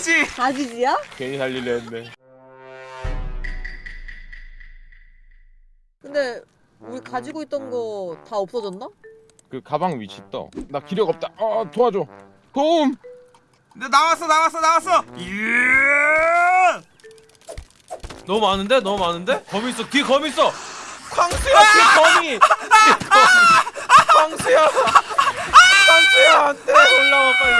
다지지 다지지야? 괜히 살리려 했네. 근데 우리 가지고 있던 거 다 없어졌나? 그 가방 위치 떠. 나 기력 없다. 어 도와줘. 도움. 나- 나왔어 나왔어 나왔어 예 너무 많은데? 너무 많은데? 거미 있어 뒤에 거미 있어 광수야 뒤에 거미 뒤에 거미 광수야 광수야 안돼 올라와 빨리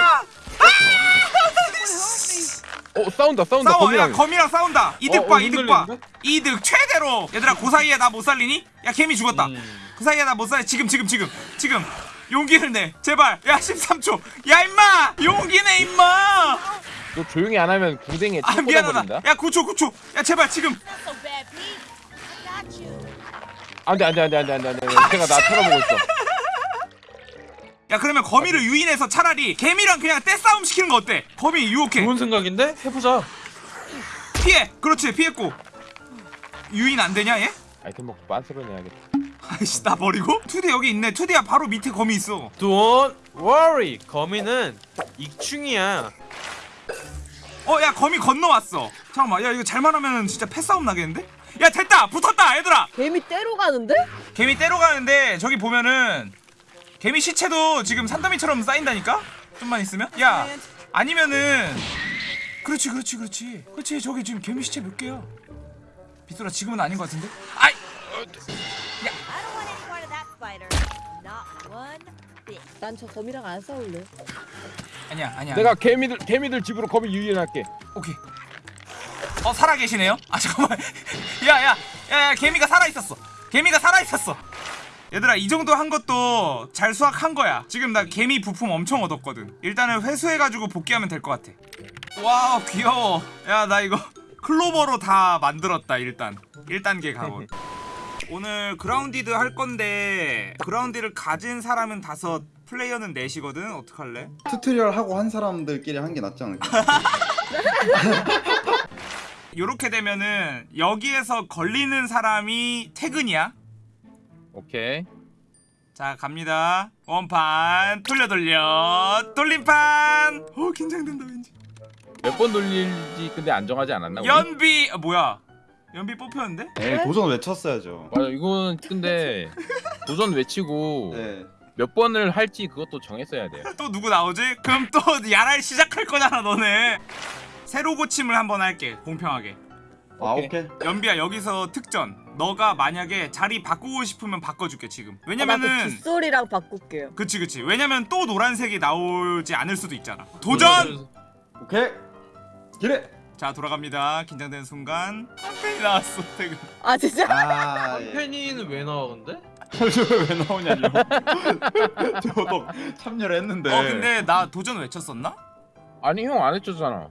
어 싸운다 싸운다. 싸워. 야 거미랑. 거미랑 싸운다. 이득 어, 봐 어, 이득 봐? 이득 최대로. 얘들아 그 사이에 나 못 살리니? 야 개미 죽었다. 음. 그 사이에 나 못 살리. 지금 지금 지금. 지금. 용기를 내. 제발. 야 13초. 야 임마! 용기 내 임마! 너 조용히 안 하면 궁뎅이에 아총 미안하다. 야 9초 9초. 야 제발 지금. 안돼 안돼 안돼 안돼 안돼 안돼. 걔가 나 쳐다보고 있어. 야 그러면 거미를 유인해서 차라리 개미랑 그냥 떼싸움 시키는 거 어때? 거미 유혹해 좋은 생각인데? 해보자 피해 그렇지 피했고 유인 안 되냐 얘? 아이템 먹고 빤스로 내야겠다. 아이씨 나 버리고? 투디 여기 있네 투디야 바로 밑에 거미 있어 Don't worry 거미는 익충이야 어 야 거미 건너왔어 잠깐만 야 이거 잘만 하면 진짜 패싸움 나겠는데? 야 됐다 붙었다 얘들아 개미 떼로 가는데? 개미 떼러 가는데 저기 보면은 개미 시체도 지금 산더미처럼 쌓인다니까? 좀만 있으면? 야 아니면은 그렇지 그렇지 그렇지 그렇지 저기 지금 개미 시체 몇 개야 빗소라 지금은 아닌 것 같은데? 아이 bit. 난저 거미랑 안 싸울래. 아니야 아니야 내가 개미들 개미들 집으로 거미 유인할게. 오케이 어 살아계시네요? 아 잠깐만 야야 야, 야, 개미가 살아있었어 개미가 살아있었어 얘들아 이 정도 한 것도 잘 수확한 거야. 지금 나 개미 부품 엄청 얻었거든. 일단은 회수해가지고 복귀하면 될 것 같아. 와우 귀여워. 야 나 이거 클로버로 다 만들었다 일단. 1단계 가온 오늘 Grounded 할 건데 Grounded를 가진 사람은 다섯 플레이어는 넷이거든? 어떡할래? tutorial 하고 한 사람들끼리 한 게 낫지 않을까? 요렇게 되면은 여기에서 걸리는 사람이 퇴근이야. 오케이. 자 갑니다. 원판 돌려 돌려 돌림판. 어 긴장된다 왠지. 몇 번 돌릴지 근데 안 정하지 않았나? 우리? 연비 아, 뭐야? 연비 뽑혔는데? 네, 도전 외쳤어야죠. 맞아 이거는 근데 도전 외치고 네. 몇 번을 할지 그것도 정했어야 돼요. 또 누구 나오지? 그럼 또 야랄 시작할 거잖아 너네. 새로 고침을 한번 할게 공평하게. 아 오케이. 오케이. 연비야 여기서 특전. 너가 만약에 자리 바꾸고 싶으면 바꿔줄게 지금. 왜냐면은 빗소리랑 바꿀게요. 그치 그치. 왜냐면 또 노란색이 나오지 않을 수도 있잖아. 도전. 오케이. 기래. 자 돌아갑니다. 긴장되는 순간 한편이 나왔어. 퇴근. 아 진짜? 아 예. 팬이는 왜 나와 근데? 저왜 나오냐뇨. 저도 참여를 했는데. 어 근데 나 도전 외쳤었나? 아니 형 안 해줬잖아.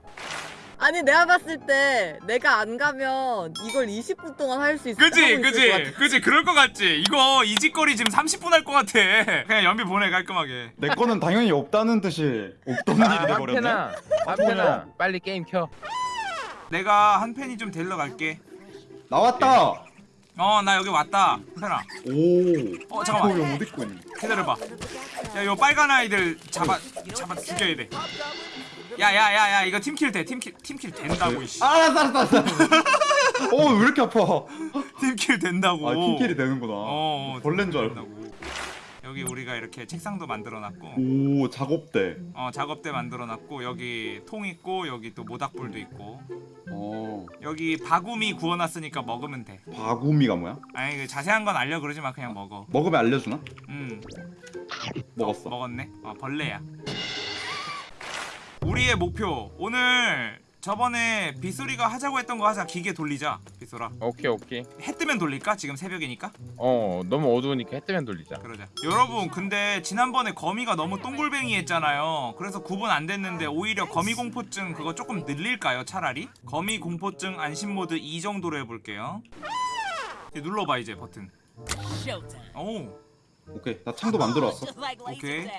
아니 내가 봤을 때 내가 안 가면 이걸 20분 동안 할 수 있을 그지 그지 같아. 그지 그럴 것 같지. 이거 이직거리 지금 30분 할 것 같아. 그냥 연비 보내 깔끔하게. 내 거는 당연히 없다는 뜻이 없던 아, 일이 돼버렸네. 한편아, 한편아, 빨리 게임 켜. 내가 한 팬이 좀 데리러 갈게. 나왔다. 어 나 여기 왔다. 한편아. 오. 어 잠깐만 있네. 기다려봐. 야 요 빨간 아이들 잡아 잡아 죽여야 돼. 야야야야 이거 team kill 돼 team kill team kill 된다고 이씨. 아, 알았어 알았어 알았어. 어왜 이렇게 아파? team kill 된다고. 아 team kill이 되는구나. 어, 어, 벌레인 줄 알고. 여기 우리가 이렇게 책상도 만들어놨고 오 작업대. 어 작업대 만들어놨고 여기 통 있고 여기 또 모닥불도 있고 어 여기 바구미 구워놨으니까 먹으면 돼 바구미가 뭐야? 아니 그 자세한 건 알려 그러지 마 그냥 먹어 먹으면 알려주나? 음 먹었어. 먹었네 어 벌레야 우리의 목표 오늘 저번에 빗소리가 하자고 했던 거 하자 기계 돌리자 빗소라 오케이 오케이. 해 뜨면 돌릴까? 지금 새벽이니까? 어 너무 어두우니까 해 뜨면 돌리자. 그러자 여러분 근데 지난번에 거미가 너무 똥골뱅이 했잖아요 그래서 구분 안 됐는데 오히려 거미 공포증 그거 조금 늘릴까요 차라리? 거미 공포증 안심 모드 2 정도로 해볼게요 이제 눌러봐 이제 버튼. 오 오케이 나 창도 만들어 왔어. Laser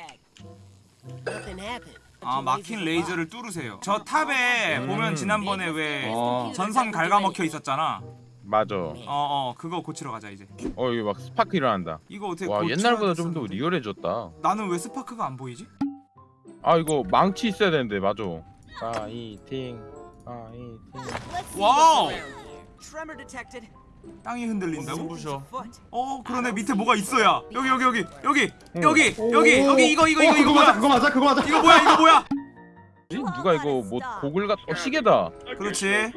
아 막힌 레이저를 뚫으세요 저 탑에 음. 보면 지난번에 왜 어. 전선 갉아먹혀 있었잖아 맞아. 어어 그거 고치러 가자 이제 어 여기 막 스파크 일어난다. 이거 어떻게 와 옛날보다 좀더 했었는데? 리얼해졌다. 나는 왜 스파크가 안 보이지? 아 이거 망치 있어야 되는데 맞아. 파이팅 파이팅 wow. Tremor detected. 땅이 흔들린다고? 부셔. Foot. 어 그러네. 밑에 뭐가 있어야. 여기 여기 여기 여기 여기 여기 여기 이거 이거 이거 이거 그거 맞아 그거 맞아 그거 맞아. 이거 뭐야 이거 뭐야? 누가 이거 뭐 고글 같.. 어 시계다. 그렇지.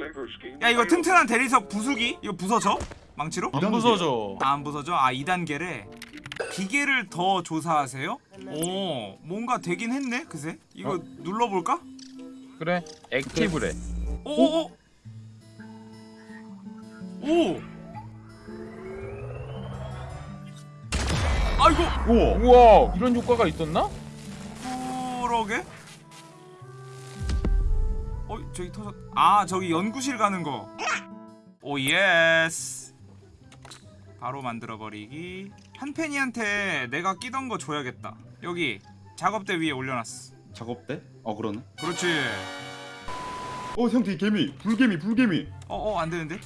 야 이거 튼튼한 대리석 부수기? 이거 부서져? 망치로? 안 부서져. 아, 안 부서져? 아 2단계래 기계를 더 조사하세요? 오 뭔가 되긴 했네 그새. 이거 어? 눌러볼까? 그래 active래. 오오오. 오 아이고! 우와. 우와 이런 효과가 있었나? 그러게? 어 저기 터졌 아 저기 연구실 가는 거 oh yes. 바로 만들어 버리기. 한펜이한테 내가 끼던 거 줘야겠다. 여기 작업대 위에 올려놨어. 작업대? 어 그러네. 그렇지. 어 형뒤 개미. 불개미 불개미. 어어 안되는데?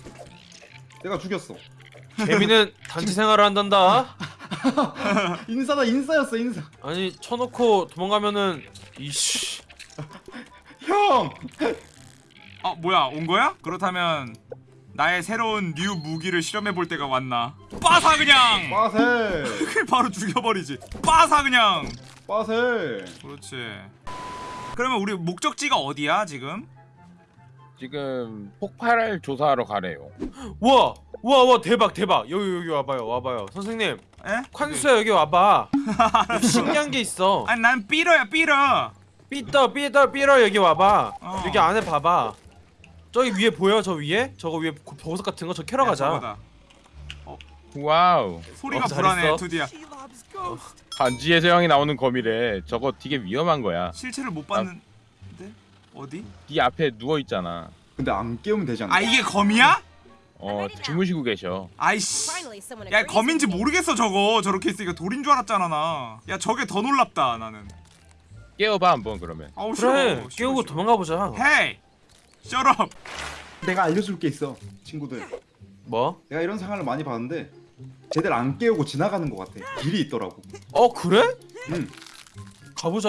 내가 죽였어. 개미는 단체 생활을 한단다 인싸다 인싸였어 인싸. 아니 쳐놓고 도망가면은 이씨. 형! 어 뭐야 온 거야? 그렇다면 나의 새로운 new 무기를 실험해 볼 때가 왔나? 빠사 그냥! 빠세. 바로 죽여버리지. 빠사 그냥! 빠세. 그렇지. 그러면 우리 목적지가 어디야 지금? 지금 폭발 조사하러 가래요. 와! 와, 와, 대박, 대박. 여기, 여기 와봐요, 와봐요. 선생님, 에? 콴수야, 여기 와봐. 여기 신기한 게 있어. 아니 난 삐러야 삐러 삐떠, 삐떠, 삐러, 여기 와봐. 어. 여기 안에 봐봐. 저기 위에 보여, 저 위에? 저거 위에 고- 보석 같은 거, 저 캐러 야, 가자. 저거다. wow 소리가 어, 불안해. 두디야. 반지의 제왕이 나오는 검이래 저거 되게 위험한 거야 실체를 못 봤는데 어디? 네 앞에 누워있잖아 근데 안 깨우면 되지 않나? 아 이게 검이야? 어 주무시고 계셔. 아이씨. 야 검인지. 모르겠어 저거. 저렇게 있으니까 돌인 줄 알았잖아 나야 저게 더 놀랍다 나는. 깨워봐 한번 그러면. 아우 그래, 싫어. 깨우고 도망가 보자. 헤이 셔럽 내가 알려줄 게 있어 친구들. 뭐? 내가 이런 상황을 많이 봤는데 제대로 안 깨우고 지나가는 것 같아. 길이 있더라고. 어, 그래? 응. 가보자.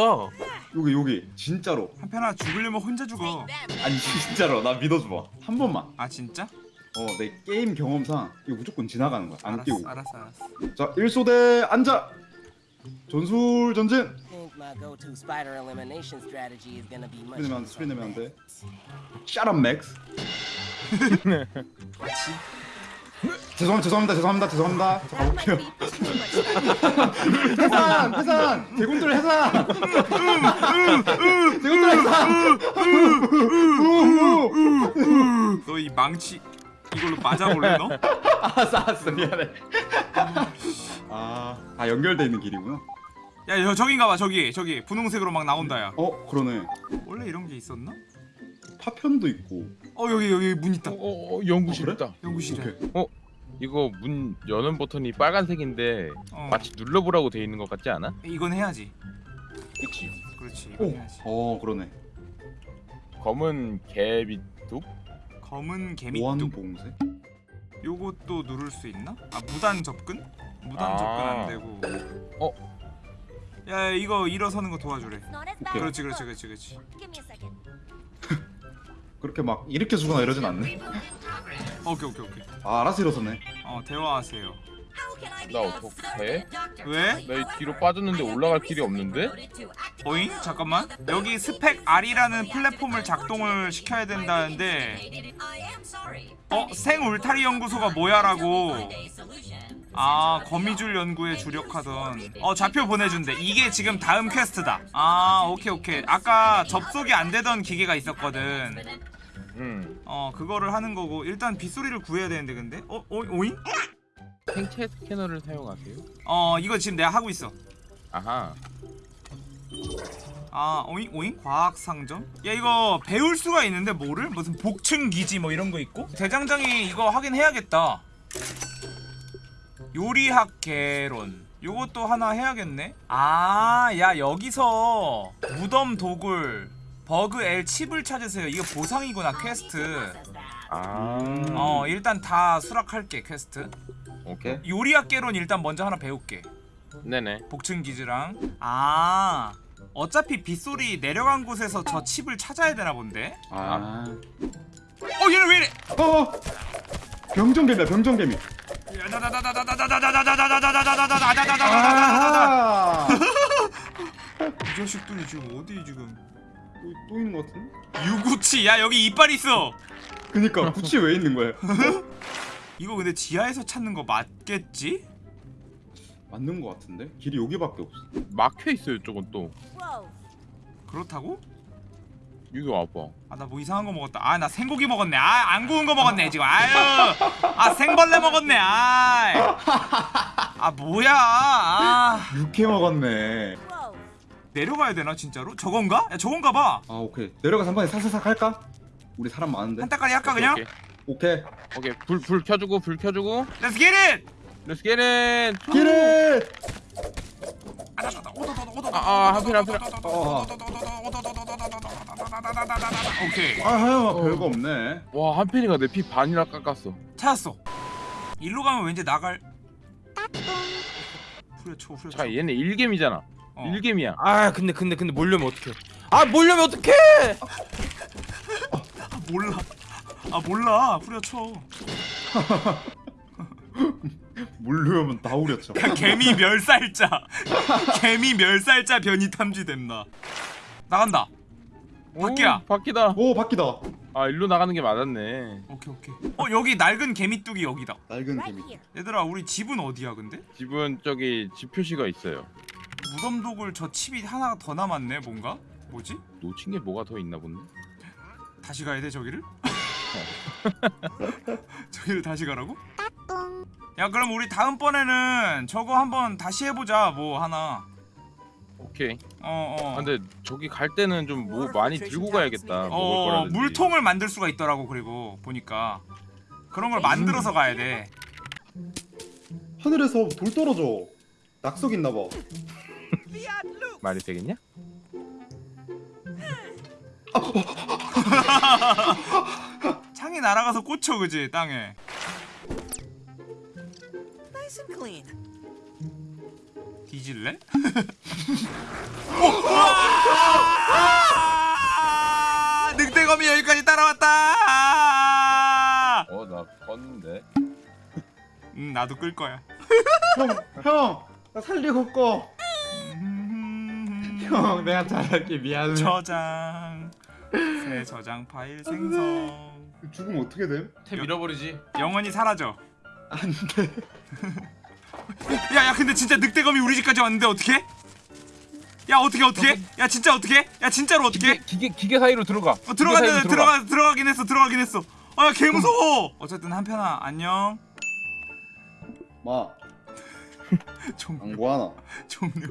여기 여기. 진짜로. 한편아 죽으려면 혼자 죽어. 아니 진짜로. 나 믿어줘봐. 한 번만. 아 진짜? 어 내 게임 경험상 이거 무조건 지나가는 거야. 안 알았어 깨우고. 알았어 알았어. 자 1소대 앉아! 전술 전진. 소리 내면 안돼 소리 내면 안돼. up Max. 죄송합니다 죄송합니다 죄송합니다 죄송합니다. 자, That 가볼게요. 해산 해산! 대군들 해산! 대군들 해산! 너 이 망치 이걸로 맞아 볼래 너? 알았어 알았어. 미안해. 아, 아 연결돼 있는 길이구나. 야 저, 저긴가 봐 저기 저기. 분홍색으로 막 나온다 야. 어 그러네. 원래 이런 게 있었나? 파편도 있고. 어 여기 여기 문 있다. 어, 어, 어, 연구실 어, 그래? 있다. 연구실에 오케이. 이거 문 여는 버튼이 빨간색인데 어. 마치 눌러보라고 돼 있는 것 같지 않아? 이건 해야지. 그치. 그렇지 이건 오. 해야지. 어 그러네. 검은 개비뚝? 검은 개미뚝 보안봉쇄 요것도 누를 수 있나? 아 무단 접근? 무단 아. 접근 안 되고 어? 야, 야 이거 일어서는 거 도와주래 오케이. 그렇지 그렇지 그렇지 그렇지. 그렇게 막 이렇게 주거나 이러진 않네 오케이 오케이 오케이 아 알아서 일어서네 어 대화하세요 나 어떡해? 왜? 나 이 뒤로 빠졌는데 올라갈 길이 없는데? 어잉? 잠깐만 여기 스펙 R이라는 플랫폼을 작동을 시켜야 된다는데 어? 생 울타리 연구소가 뭐야라고 아 거미줄 연구에 주력하던 어 좌표 보내준대 이게 지금 다음 퀘스트다 아 오케이 오케이 아까 접속이 안 되던 기계가 있었거든 응어 그거를 하는 거고 일단 빗소리를 구해야 되는데 근데 어? 어? 오잉? 생체 스캐너를 사용하세요? 어 이거 지금 내가 하고 있어. 아하. 아 오잉 오잉? 과학 상점? 야 이거 배울 수가 있는데 뭐를? 무슨 복층 기지 뭐 이런 거 있고? 대장장이 이거 하긴 해야겠다. 요리학 개론. 요것도 하나 해야겠네? 아 야 여기서 무덤 도굴 BURG.L 칩을 찾으세요 이거 보상이구나 퀘스트 아 어 일단 다 수락할게 퀘스트 오케이 요리학 개론 일단 먼저 하나 배울게 네네 복층 기지랑 아 어차피 빗소리 내려간 곳에서 저 칩을 찾아야 되나 본데? 아. 어 얘는 왜 이래? 어. 병정개미야 병정개미. 이 자식들이 지금 어디 지금 또, 또 있는 것 같은데? 유구치 야 여기 이빨 있어 그니까 구치 왜 있는 거야? 이거 근데 지하에서 찾는 거 맞겠지? 맞는 것 같은데? 길이 여기밖에 없어. 막혀 있어요 이쪽은 또. 그렇다고? 여기 와봐 아 나 뭐 이상한 거 먹었다 아 나 생고기 먹었네 아 안 구운 거 먹었네 지금 아유 아 생벌레 먹었네 아아 뭐야 아 육회 먹었네. 내려가야 되나 진짜로? 저건가? 야 저건가 봐 아 오케이 내려가서 한 번에 사사삭 할까? 우리 사람 많은데. 한 따까리 할까 그냥? 오케이 오케이. 오케이 불, 불 켜주고 불 켜주고 Let's get it! Let's get it 길에. 아, 하필, 하필. 어. 오케이 아 하영아 별거 없네. 와 한편이가 내 피 반이나 깎았어 찾았어 일로 가면 왠지 나갈 후려쳐 후려쳐 자 얘네 일겜이잖아 어. 일겜이야. 아 근데 근데 근데 몰려면 어떡해? 아 몰려면 어떡해! 아, 몰라. 아 몰라. 후려쳐. 물르면 다 우렸죠. 야, 개미 멸살자. 개미 멸살자 변이 탐지된다. 나간다. 바퀴야. 오, 바퀴다. 오 바퀴다. 아 일로 나가는 게 맞았네. 오케이 오케이. 어 여기 낡은 개미뚝이 여기다. 낡은 개미. 얘들아 우리 집은 어디야 근데? 집은 저기 집 표시가 있어요 무덤독을 저 칩이 하나 더 남았네 뭔가? 뭐지? 놓친 게 뭐가 더 있나 본데 다시 가야 돼 저기를? 저기를 다시 가라고? 야 그럼 우리 다음번에는 저거 한번 다시 해보자 뭐 하나 오케이 어어 아, 근데 저기 갈 때는 좀 뭐 많이 들고 가야겠다 먹을 어 거라든지 물통을 만들 수가 있더라고 그리고 보니까 그런 걸 만들어서 가야 돼 하늘에서 돌 떨어져. 낙석 있나 봐. 말이 되겠냐? 창이 날아가서 꽂혀 그지 땅에 Nice and clean. 뒤질래? 오! 우와! 늑대검이 여기까지 따라왔다 어나 껐는데 음 나도 끌 거야 형, 형, 나 살리고 꺼. 형, 내가 잘할게 미안해. 저장 새 저장 파일 생성 죽으면 어떻게 돼? 탭 잃어버리지 영원히 사라져 안 돼. 야야 근데 진짜 늑대검이 우리 집까지 왔는데 어떻게? 야 어떻게 어떻게? 야 진짜 어떻게? 야 진짜로 어떻게? 기계 기계 사이로 들어가 어, 들어갔는데 들어가 들어가긴 했어 들어가긴 했어 아개 무서워 어쨌든 한편아 안녕 마, 종안 구하나? 종료